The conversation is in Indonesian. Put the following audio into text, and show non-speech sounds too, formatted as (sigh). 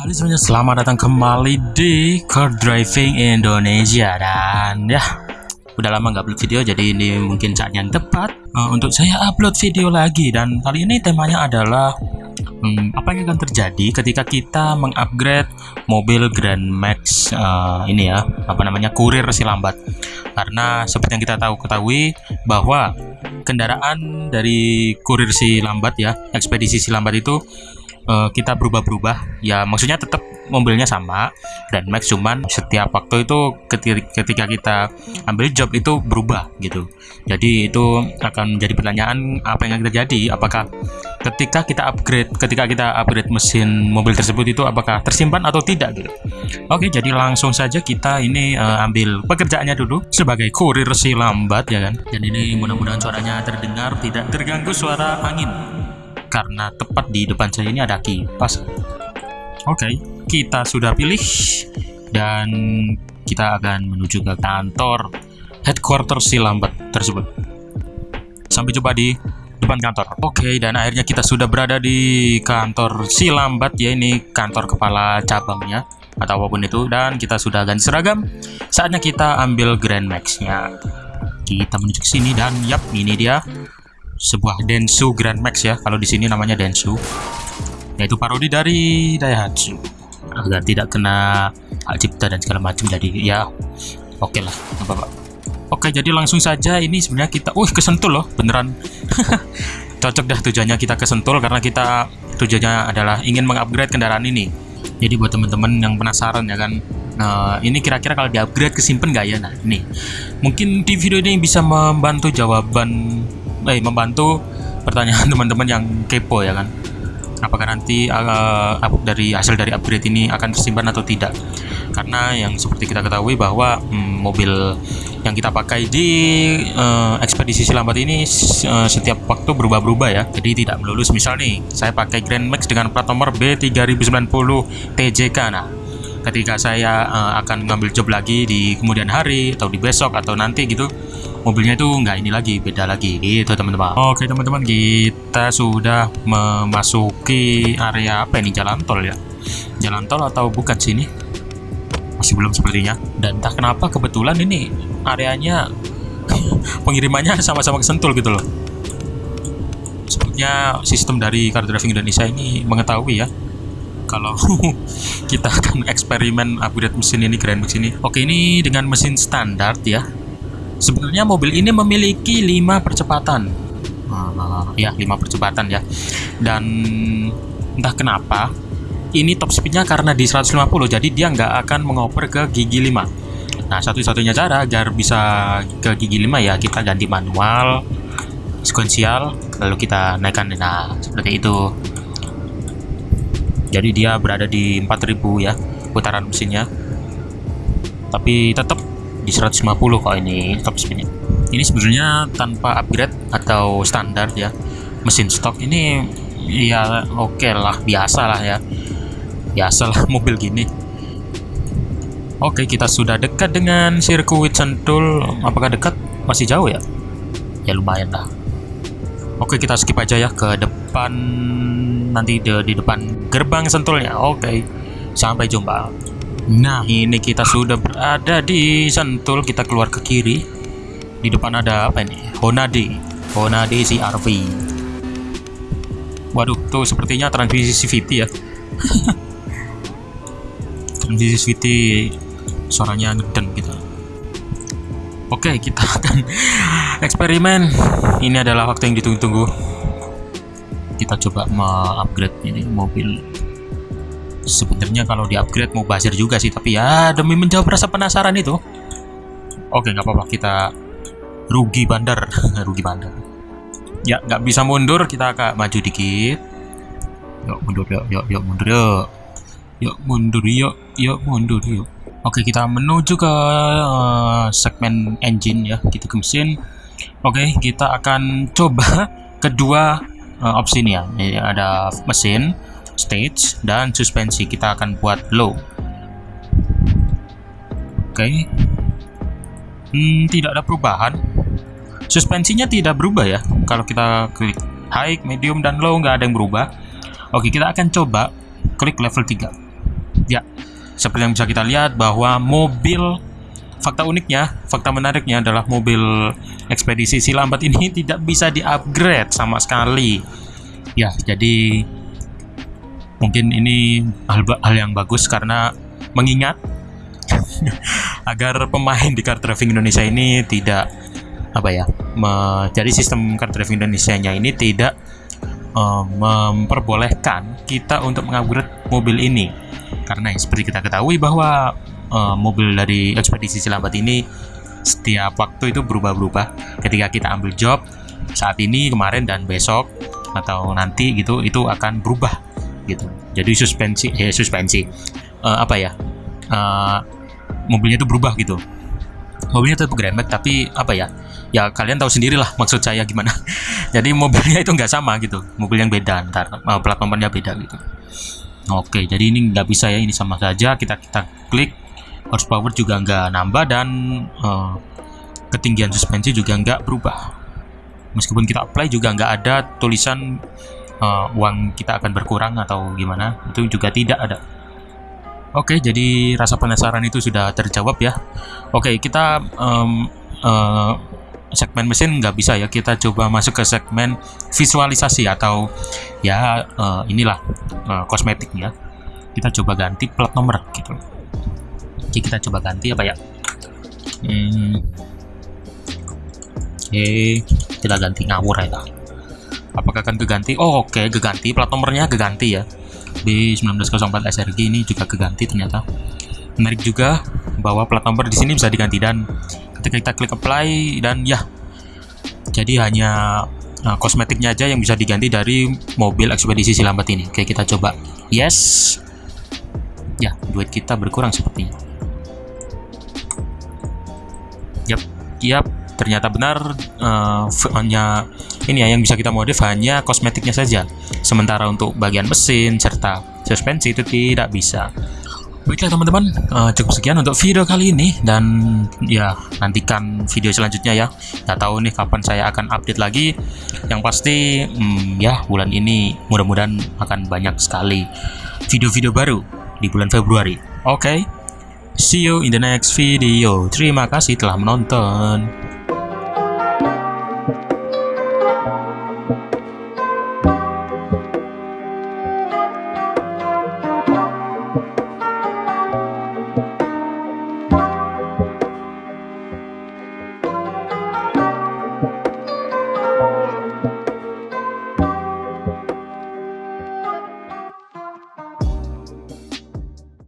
Halo semuanya, selamat datang kembali di Car Driving Indonesia Dan ya, udah lama nggak upload video jadi ini mungkin saatnya yang tepat uh, Untuk saya upload video lagi. Dan kali ini temanya adalah hmm, Apa yang akan terjadi ketika kita mengupgrade mobil Grand Max uh, Ini ya, apa namanya, kurir si lambat. Karena seperti yang kita tahu ketahui bahwa kendaraan dari kurir si lambat ya Ekspedisi si lambat itu uh, kita berubah-berubah. Ya maksudnya tetap mobilnya sama dan Max cuman setiap waktu itu ketika kita ambil job itu berubah gitu. Jadi itu akan menjadi pertanyaan apa yang akan terjadi? Apakah ketika kita upgrade ketika kita upgrade mesin mobil tersebut itu apakah tersimpan atau tidak gitu? Oke jadi langsung saja kita ini uh, ambil pekerjaannya dulu sebagai kurir si lambat ya kan? Dan ini mudah-mudahan suaranya terdengar tidak terganggu suara angin karena tepat di depan saya ini ada kipas. Oke, okay, kita sudah pilih dan kita akan menuju ke kantor headquarter si lambat tersebut. Sampai jumpa di depan kantor. Oke, okay, dan akhirnya kita sudah berada di kantor si lambat ya ini kantor kepala cabangnya atau apa pun itu dan kita sudah ganti seragam. Saatnya kita ambil Grand Max-nya. Kita menuju ke sini dan yap, ini dia sebuah Densu Grand Max ya kalau di sini namanya Densu. Yaitu parodi dari Daihatsu. Agar tidak kena hak cipta dan segala macam jadi ya oke lah apa pak oke jadi langsung saja ini sebenarnya kita uh kesentul loh beneran. (laughs) Cocok dah tujuannya kita kesentul karena kita tujuannya adalah ingin mengupgrade kendaraan ini. Jadi buat teman-teman yang penasaran ya kan Nah, ini kira-kira kalau di-upgrade kesimpan nggak ya? Nah, ini. Mungkin di video ini bisa membantu jawaban eh membantu pertanyaan (laughs) teman-teman yang kepo ya kan. Apakah nanti uh, dari hasil dari upgrade ini akan tersimpan atau tidak? Karena yang seperti kita ketahui bahwa hmm, mobil yang kita pakai di uh, ekspedisi silambat ini uh, setiap waktu berubah-berubah ya. Jadi tidak melulus misal nih saya pakai Grand Max dengan plat nomor B3090 TJK nah ketika saya uh, akan mengambil job lagi di kemudian hari atau di besok atau nanti gitu mobilnya itu nggak ini lagi beda lagi gitu teman-teman. Oke teman-teman kita sudah memasuki area apa ini? Jalan tol ya? Jalan tol atau bukan sini masih belum sepertinya. Dan entah kenapa kebetulan ini areanya (laughs) pengirimannya sama-sama kesentul gitu loh. Sepertinya sistem dari car driving Indonesia ini mengetahui ya kalau (laughs) kita akan eksperimen upgrade mesin ini Grand Max ini. Oke ini dengan mesin standar ya Sebenarnya mobil ini memiliki 5 percepatan. Ya, 5 percepatan ya. Dan entah kenapa ini top speednya karena di 150 jadi dia nggak akan mengoper ke gigi 5. Nah, satu-satunya cara agar bisa ke gigi 5 ya kita ganti manual sekuensial lalu kita naikkan nah seperti itu. Jadi dia berada di 4000 ya putaran mesinnya. Tapi tetap di 150 kok ini top speednya. Ini sebenarnya tanpa upgrade atau standar ya mesin stok ini ya oke okay lah biasa lah ya. Biasa lah (laughs) mobil gini. Oke kita sudah dekat dengan sirkuit sentul. Apakah dekat? Masih jauh ya? Ya lumayan lah. Oke kita skip aja ya ke depan nanti di, di depan gerbang sentulnya. Oke sampai jumpa Nah, ini kita sudah berada di Sentul. Kita keluar ke kiri. Di depan ada apa ini? Honda Honda CRV. Waduh, tuh sepertinya transmisi CVT ya. (laughs) transmisi CVT suaranya ngeden gitu. Oke, kita akan (laughs) eksperimen. Ini adalah waktu yang ditunggu-tunggu. Kita coba mengupgrade ini mobil sebenarnya kalau di upgrade mau bazir juga sih tapi ya demi menjawab rasa penasaran itu. Oke nggak apa-apa kita rugi bandar. (laughs) Rugi bandar. Ya nggak bisa mundur kita agak maju dikit. Yuk mundur yuk yuk yuk mundur yuk. Yuk mundur yuk yuk mundur yuk. Oke kita menuju ke uh, segmen engine ya kita ke mesin oke kita akan coba (laughs) kedua uh, opsi ini ya. Ini ada mesin stage dan suspensi kita akan buat low. Oke. Okay. hmm, tidak ada perubahan. Suspensinya tidak berubah ya. Kalau kita klik high medium dan low nggak ada yang berubah. Oke kita akan coba klik level 3 Ya, seperti yang bisa kita lihat bahwa mobil fakta uniknya, fakta menariknya adalah mobil ekspedisi si lambat ini (laughs) tidak bisa di-upgrade sama sekali. Ya, jadi mungkin ini hal, hal yang bagus karena mengingat (laughs) agar pemain di car driving Indonesia ini tidak apa ya jadi sistem car driving Indonesia nya ini tidak uh, memperbolehkan kita untuk mengupgrade mobil ini. Karena seperti kita ketahui bahwa uh, mobil dari ekspedisi Cilambat ini setiap waktu itu berubah-berubah. Ketika kita ambil job saat ini kemarin dan besok atau nanti gitu itu akan berubah gitu. Jadi suspensi eh suspensi. Uh, apa ya? Uh, mobilnya itu berubah gitu. Mobilnya tetap Grand Max tapi apa ya? Ya kalian tahu sendiri lah maksud saya gimana. (laughs) Jadi mobilnya itu nggak sama gitu. Mobil yang beda ntar uh, plat nomornya beda gitu. Oke jadi ini nggak bisa ya ini sama saja. Kita kita klik horsepower juga nggak nambah dan uh, ketinggian suspensi juga nggak berubah. Meskipun kita apply juga nggak ada tulisan uh, uang kita akan berkurang atau gimana itu juga tidak ada Oke, jadi rasa penasaran itu sudah terjawab ya. Oke, kita um, uh, segmen mesin nggak bisa ya. Kita coba masuk ke segmen visualisasi atau ya uh, inilah uh, kosmetik ya. Kita coba ganti plat nomor gitu. Oke, kita coba ganti apa ya? Hmm. Oke, kita ganti ngawur ya. Apakah akan keganti? Oh, oke, okay, keganti plat nomornya keganti ya B1904 SRG ini juga keganti ternyata. Menarik juga bahwa plat nomor di sini bisa diganti. Dan ketika kita klik apply dan ya jadi hanya nah, kosmetiknya aja yang bisa diganti dari mobil ekspedisi silambat ini. Oke kita coba. Yes. Ya duit kita berkurang sepertinya. Yap yap. Ternyata benar uh, hanya ini ya yang bisa kita modif hanya kosmetiknya saja sementara untuk bagian mesin serta suspensi itu tidak bisa Baiklah teman-teman, uh, cukup sekian untuk video kali ini dan ya nantikan video selanjutnya ya. Nggak tahu nih kapan saya akan update lagi. Yang pasti hmm, ya bulan ini mudah-mudahan akan banyak sekali video-video baru di bulan Februari. Oke, okay? see you in the next video. Terima kasih telah menonton.